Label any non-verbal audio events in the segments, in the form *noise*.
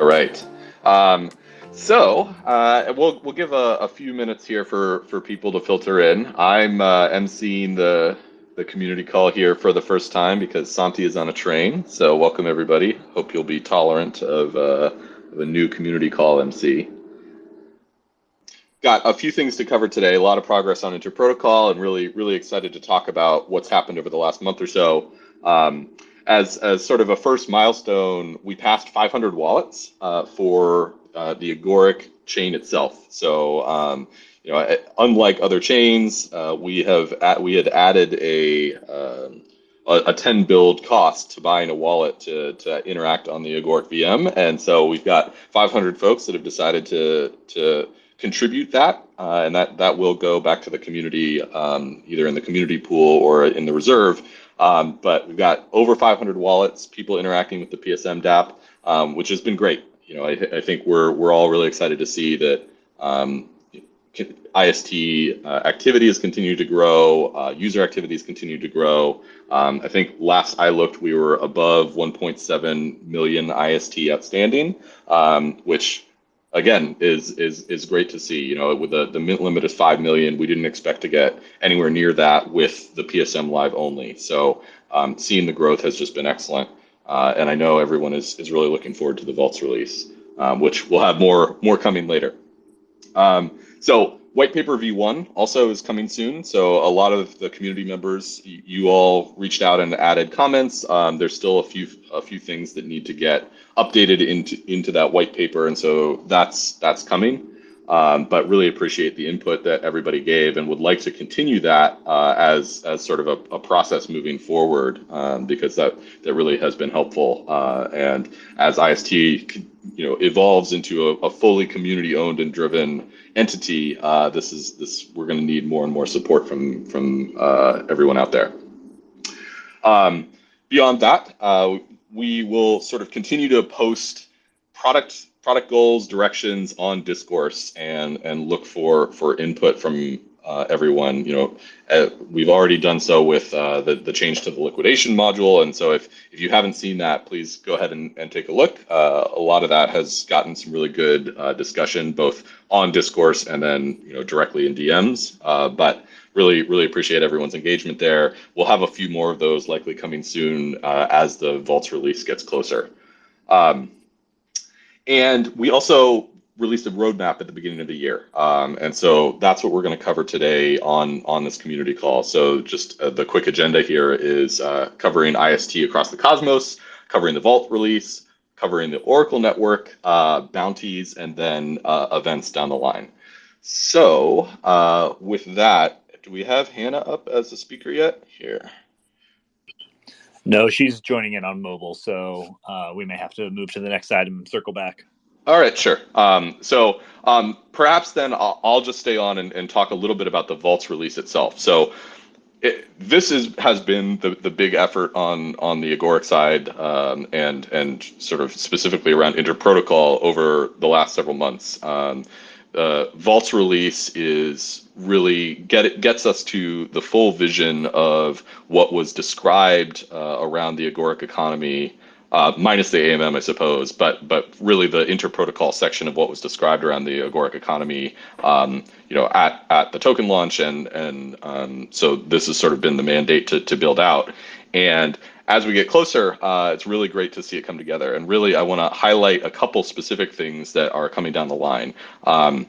All right. Um, so uh, we'll we'll give a, a, few minutes here for for people to filter in. I'm uh, emceeing the the community call here for the first time because Santi is on a train. So welcome everybody. Hope you'll be tolerant of, uh, of a new community call MC. Got a few things to cover today. A lot of progress on Interprotocol, and really really excited to talk about what's happened over the last month or so. Um, as, as sort of a first milestone, we passed 500 wallets uh, for uh, the Agoric chain itself. So, um, you know, unlike other chains, uh, we have at, we had added a, um, a, a 10 BLD cost to buying a wallet to, to interact on the Agoric VM, and so we've got 500 folks that have decided to to contribute that, uh, and that that will go back to the community, um, either in the community pool or in the reserve. Um, but we've got over 500 wallets, people interacting with the PSM DApp, um, which has been great. You know, I, I, think we're we're all really excited to see that um, IST uh, activity has continued to grow, uh, user activities continue to grow. Um, I think last I looked, we were above 1.7 million IST outstanding, um, which again is is is great to see. You know, with the the mint limit is five million, we didn't expect to get anywhere near that with the PSM live only. So um, seeing the growth has just been excellent, uh, and I know everyone is is really looking forward to the vaults release, um, which we'll have more more coming later. Um, so White paper V1 also is coming soon. So a lot of the community members, you all reached out and added comments. Um, there's still a few a few things that need to get updated into into that white paper, and so that's that's coming. Um, but really appreciate the input that everybody gave, and would like to continue that uh, as as sort of a, a process moving forward, um, because that that really has been helpful. Uh, and as IST you know evolves into a, a fully community owned and driven entity, uh, this is this we're going to need more and more support from from uh, everyone out there. Um, beyond that, uh, we will sort of continue to post product product goals, directions on discourse, and and look for for input from uh, everyone. You know, uh, we've already done so with uh, the, the change to the liquidation module. And so if, if you haven't seen that, please go ahead and, and take a look. Uh, a lot of that has gotten some really good uh, discussion, both on discourse and then, you know, directly in DMs. Uh, but really, really appreciate everyone's engagement there. We'll have a few more of those likely coming soon as the vaults release gets closer. Um, and we also released a roadmap at the beginning of the year. Um, and so that's what we're going to cover today on, on this community call. So just uh, the quick agenda here is uh, covering IST across the cosmos, covering the Vault release, covering the Oracle network, uh, bounties, and then uh, events down the line. So uh, with that, do we have Hannah up as a speaker yet? Here. No, she's joining in on mobile, so uh, we may have to move to the next item and circle back. All right, sure. Um, so um, perhaps then I'll, I'll, just stay on and, and, talk a little bit about the Vaults release itself. So it, this is has been the, the big effort on on the Agoric side um, and and sort of specifically around interprotocol over the last several months. Uh, Vaults release is really get it gets us to the full vision of what was described uh, around the Agoric economy uh, minus the AMM, I suppose, but but really the interprotocol section of what was described around the agoric economy, um, you know, at at the token launch, and and um, so this has sort of been the mandate to to build out. And as we get closer, uh, it's really great to see it come together. And really, I want to highlight a couple specific things that are coming down the line. Um,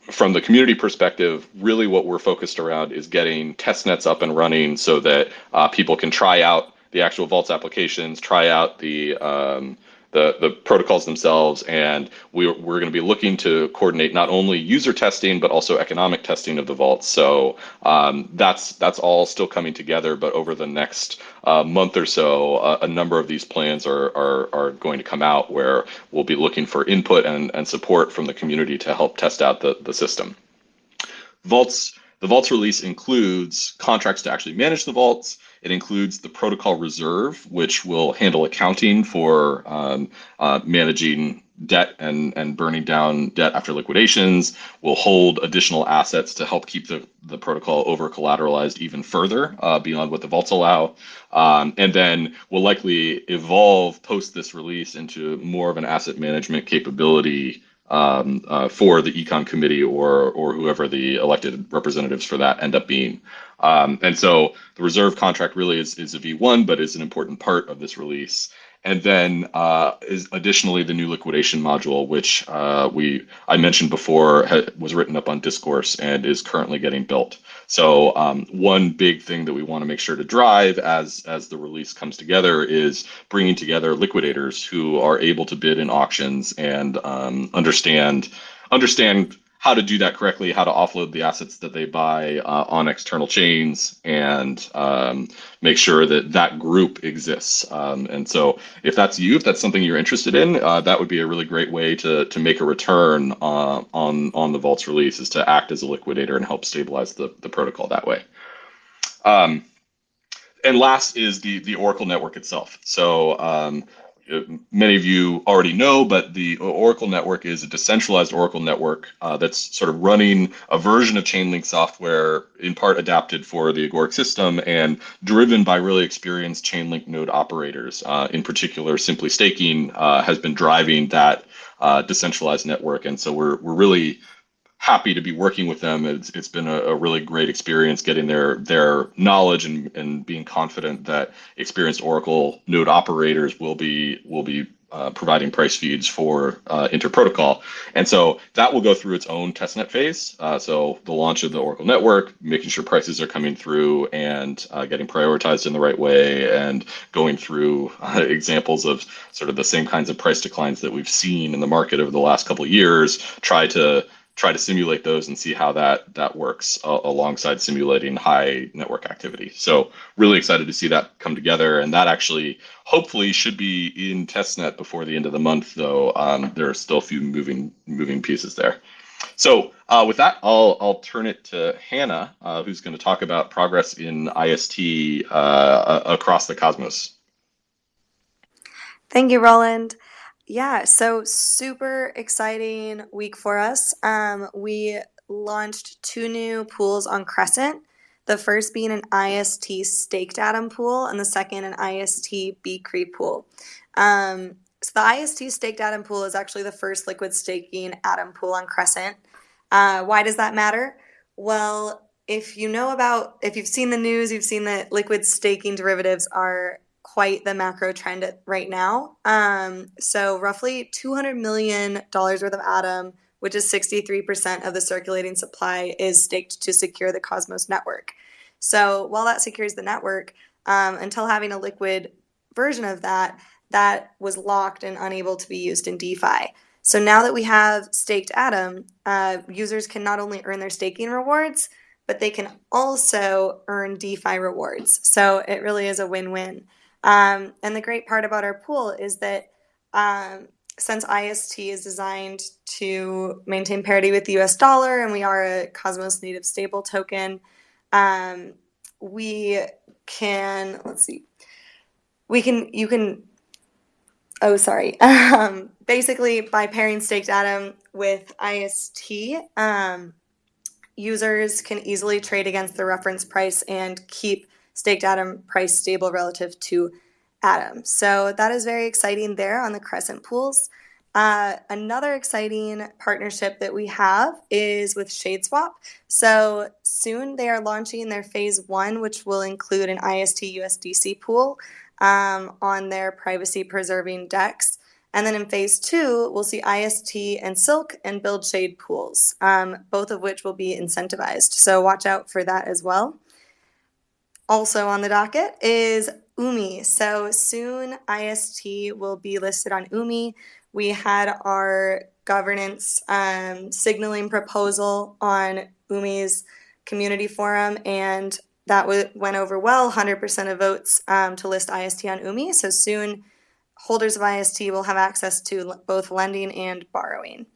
from the community perspective, really what we're focused around is getting test nets up and running so that uh, people can try out the actual Vaults applications, try out the um, the, the protocols themselves, and we, we're going to be looking to coordinate not only user testing but also economic testing of the vaults. So um, that's that's all still coming together. But over the next uh, month or so, uh, a number of these plans are, are are going to come out where we'll be looking for input and, and support from the community to help test out the, the system. Vaults the vaults release includes contracts to actually manage the vaults, it includes the protocol reserve, which will handle accounting for um, uh, managing debt and and burning down debt after liquidations. We'll hold additional assets to help keep the the protocol over collateralized even further uh, beyond what the vaults allow. Um, and then we'll likely evolve post this release into more of an asset management capability um, uh, for the econ committee or or whoever the elected representatives for that end up being. Um, and so the reserve contract really is, is a V1, but is an important part of this release. And then uh, is additionally the new liquidation module, which uh, we I mentioned before was written up on Discourse and is currently getting built. So um, one big thing that we want to make sure to drive as as the release comes together is bringing together liquidators who are able to bid in auctions and um, understand understand how to do that correctly, how to offload the assets that they buy uh, on external chains, and um, make sure that that group exists. Um, and so, if that's you, if that's something you're interested in, uh, that would be a really great way to to make a return uh, on on the vault's release is to act as a liquidator and help stabilize the the protocol that way. Um, and last is the the Oracle network itself. So um, many of you already know, but the Oracle network is a decentralized Oracle network uh, that's sort of running a version of Chainlink software, in part adapted for the Agoric system and driven by really experienced Chainlink node operators. Uh, in particular, Simply Staking uh, has been driving that uh, decentralized network, and so we're we're really happy to be working with them. It's, it's been a, a, really great experience getting their their knowledge and, and being confident that experienced Oracle node operators will be will be uh, providing price feeds for uh, interprotocol. And so that will go through its own testnet phase. Uh, so the launch of the Oracle network, making sure prices are coming through and uh, getting prioritized in the right way, and going through uh, examples of sort of the same kinds of price declines that we've seen in the market over the last couple of years. Try to try to simulate those and see how that that works uh, alongside simulating high network activity. So really excited to see that come together, and that actually hopefully should be in testnet before the end of the month. Though um, there are still a few moving moving pieces there. So uh, with that, I'll I'll turn it to Hannah, uh, who's going to talk about progress in IST uh, across the cosmos. Thank you, Rowland. Yeah, so super exciting week for us. Um, we launched two new pools on Crescent. The first being an IST staked atom pool, and the second an IST bCRE pool. Um, so the IST staked atom pool is actually the first liquid staking atom pool on Crescent. Uh, why does that matter? Well, if you know about, if you've seen the news, you've seen that liquid staking derivatives are quite the macro trend right now. Um, so roughly $200 million worth of Atom, which is 63% of the circulating supply, is staked to secure the Cosmos network. So while that secures the network, um, until having a liquid version of that, that was locked and unable to be used in DeFi. So now that we have staked Atom, uh, users can not only earn their staking rewards, but they can also earn DeFi rewards. So it really is a win-win. Um, and the great part about our pool is that um, since IST is designed to maintain parity with the US dollar and we are a Cosmos native stable token, um, we can, let's see, we can, you can, oh, sorry. *laughs* Um, basically, by pairing staked atom with IST, um, users can easily trade against the reference price and keep staked atom price stable relative to atom. So that is very exciting there on the Crescent pools. Uh, another exciting partnership that we have is with Shadeswap. So soon they are launching their phase one, which will include an IST USDC pool um, on their privacy preserving DEX. And then in phase two, we'll see IST and Silk and Build Shade pools, um, both of which will be incentivized. So watch out for that as well. Also on the docket is Umee. So soon IST will be listed on Umee. We had our governance um, signaling proposal on Umee's community forum, and that went over well 100% of votes um, to list IST on UMI. So soon, holders of IST will have access to both lending and borrowing.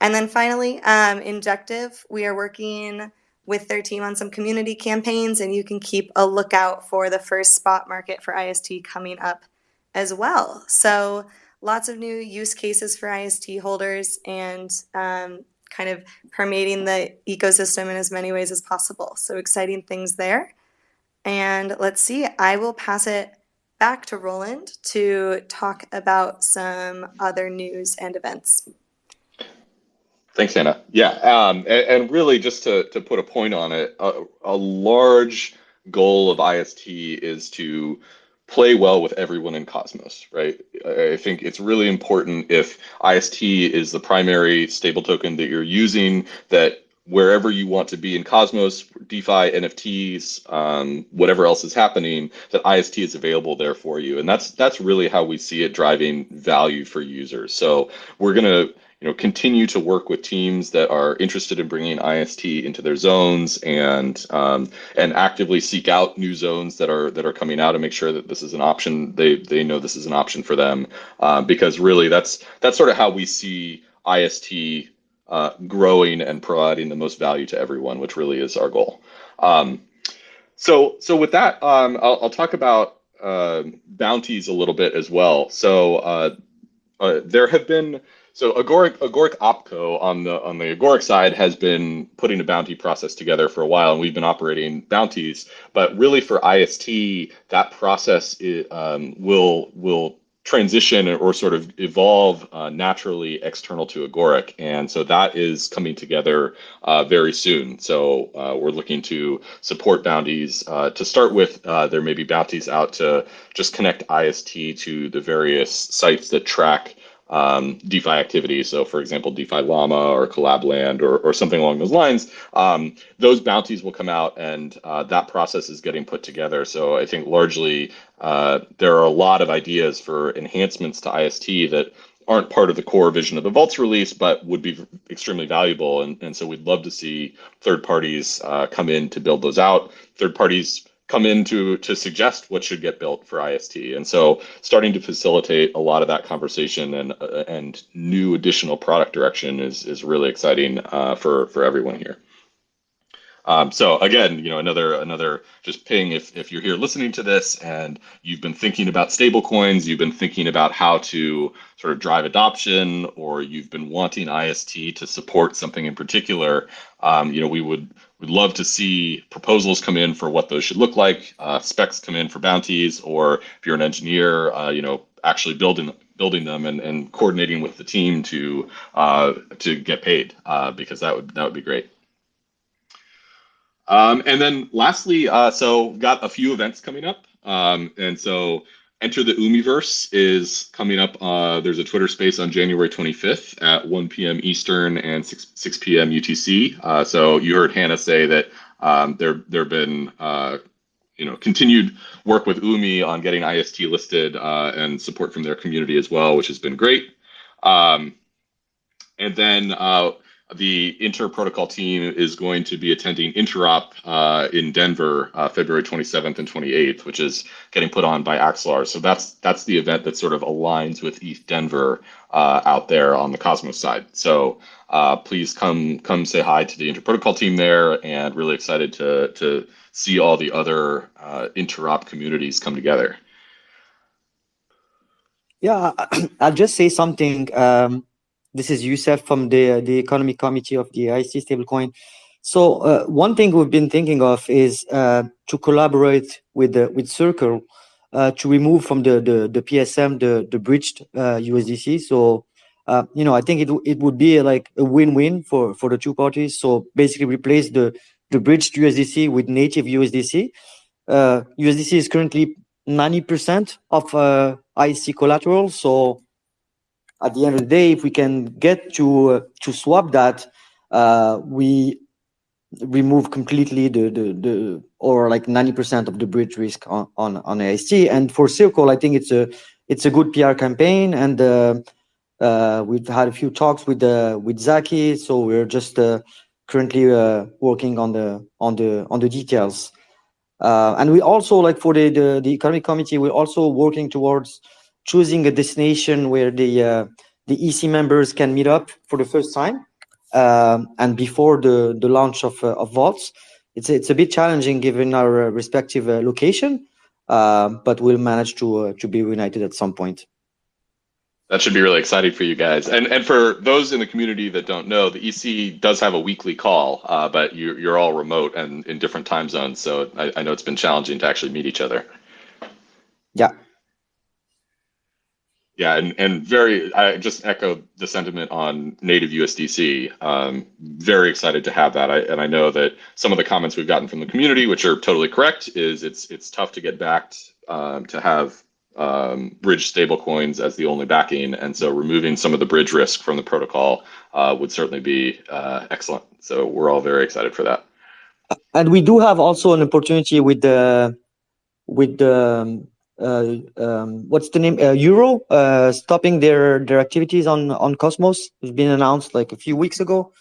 And then finally, um, Injective, we are working with their team on some community campaigns, and you can keep a lookout for the first spot market for IST coming up as well. So lots of new use cases for IST holders and um, kind of permeating the ecosystem in as many ways as possible. So exciting things there. And let's see, I will pass it back to Rowland to talk about some other news and events. Thanks, Anna. Yeah, um, and, and, really just to, to put a point on it, a, a large goal of IST is to play well with everyone in Cosmos, right? I think it's really important if IST is the primary stable token that you're using, that wherever you want to be in Cosmos, DeFi, NFTs, um, whatever else is happening, that IST is available there for you. And that's that's really how we see it driving value for users. So we're gonna you know, continue to work with teams that are interested in bringing IST into their zones and um, and actively seek out new zones that are that are coming out and make sure that this is an option. They they know this is an option for them uh, because really that's that's sort of how we see IST uh, growing and providing the most value to everyone, which really is our goal. Um, so so with that, um, I'll, I'll, talk about uh, bounties a little bit as well. So uh, uh, there have been so Agoric Agoric Opco on the on the Agoric side has been putting a bounty process together for a while, and we've been operating bounties. But really, for IST, that process um, will will transition or sort of evolve uh, naturally external to Agoric, and so that is coming together uh, very soon. So uh, we're looking to support bounties. Uh, to start with, uh, there may be bounties out to just connect IST to the various sites that track um, DeFi activities. So, for example, DeFi Llama or Collabland or, or something along those lines. Um, those bounties will come out, and uh, that process is getting put together. So, I think largely uh, there are a lot of ideas for enhancements to IST that aren't part of the core vision of the Vaults release, but would be extremely valuable. And, and so we'd love to see third parties uh, come in to build those out. Third parties come in to to suggest what should get built for IST. And so starting to facilitate a lot of that conversation and uh, and new additional product direction is is really exciting uh, for for everyone here. Um, so again, you know, another another just ping if if you're here listening to this and you've been thinking about stablecoins, you've been thinking about how to sort of drive adoption, or you've been wanting IST to support something in particular, um, you know, we would would love to see proposals come in for what those should look like, uh, specs come in for bounties, or if you're an engineer, uh, you know, actually building building them and, and coordinating with the team to uh, to get paid uh, because that would that would be great. Um, and then lastly, uh, so got a few events coming up. Um, and so Enter the Umeeverse is coming up. Uh, there's a Twitter space on January 25th at 1 p.m. Eastern and 6, 6 p.m. UTC. Uh, so you heard Hannah say that um, there there have been uh, you know continued work with Umee on getting IST listed uh, and support from their community as well, which has been great. Um, and then uh, the Inter Protocol team is going to be attending Interop uh, in Denver, uh, February 27th and 28th, which is getting put on by Axelar. So that's that's the event that sort of aligns with ETH Denver uh, out there on the Cosmos side. So uh, please come come say hi to the Inter Protocol team there, and really excited to to see all the other uh, Interop communities come together. Yeah, *clears throat* I'll just say something. Um, this is Youssef from the, the economic committee of the IC stablecoin. So uh, one thing we've been thinking of is uh, to collaborate with the, with Circle uh, to remove from the, the, the PSM the, the bridged USDC. Uh, so uh, you know, I think it it would be like a win-win for for the two parties. So basically, replace the the bridged USDC with native USDC. USDC uh, is currently 90% of uh, IC collateral. So at the end of the day, if we can get to uh, to swap that, uh, we remove completely the the, the or like 90% of the bridge risk on on, on AST. And for Circle, I think it's a it's a good PR campaign, and uh, uh, we've had a few talks with uh, with Zaki, so we're just uh, currently working on the on the on the details. And we also like for the, the the economic committee, we're also working towards choosing a destination where the uh, the EC members can meet up for the first time um, and before the the launch of uh, of vaults. It's it's a bit challenging given our uh, respective uh, location, uh, but we'll manage to uh, to be united at some point. That should be really exciting for you guys. And and for those in the community that don't know, the EC does have a weekly call, uh, but you, you're all remote and in different time zones. So I, I know it's been challenging to actually meet each other. Yeah. Yeah, and, and very, I just echo the sentiment on native USDC. Um, very excited to have that. I, and I know that some of the comments we've gotten from the community, which are totally correct, is it's it's tough to get backed um, to have um, bridge stablecoins as the only backing. And so removing some of the bridge risk from the protocol uh, would certainly be uh, excellent. So we're all very excited for that. And we do have also an opportunity with the with the uh, um, what's the name uh, Euro uh, stopping their their activities on on Cosmos. It's been announced like a few weeks ago.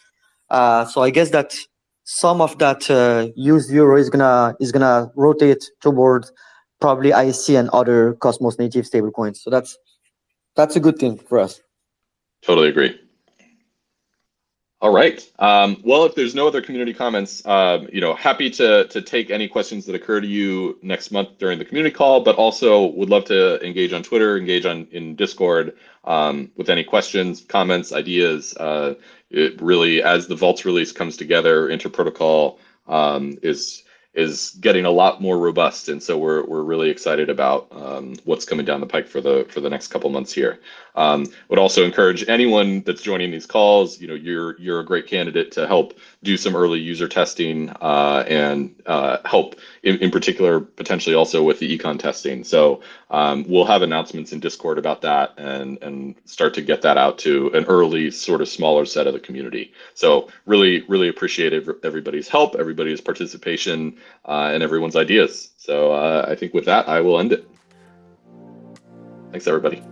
Uh, so I guess that some of that used Euro is gonna is gonna rotate towards probably ISC and other Cosmos native stablecoins. So that's that's a good thing for us. Totally agree. All right. Um, well, if there's no other community comments, um, you know, happy to to take any questions that occur to you next month during the community call, but also would love to engage on Twitter, engage on in Discord um, with any questions, comments, ideas. Uh, it really, as the Vaults release comes together, Interprotocol um, is is getting a lot more robust, and so we're we're really excited about um, what's coming down the pike for the for the next couple months here. Um, would also encourage anyone that's joining these calls. You know, you're you're a great candidate to help do some early user testing uh, and uh, help in, in particular potentially also with the econ testing. So um, we'll have announcements in Discord about that and and start to get that out to an early sort of smaller set of the community. So really really appreciate everybody's help, everybody's participation, uh, and everyone's ideas. So uh, I think with that I will end it. Thanks everybody.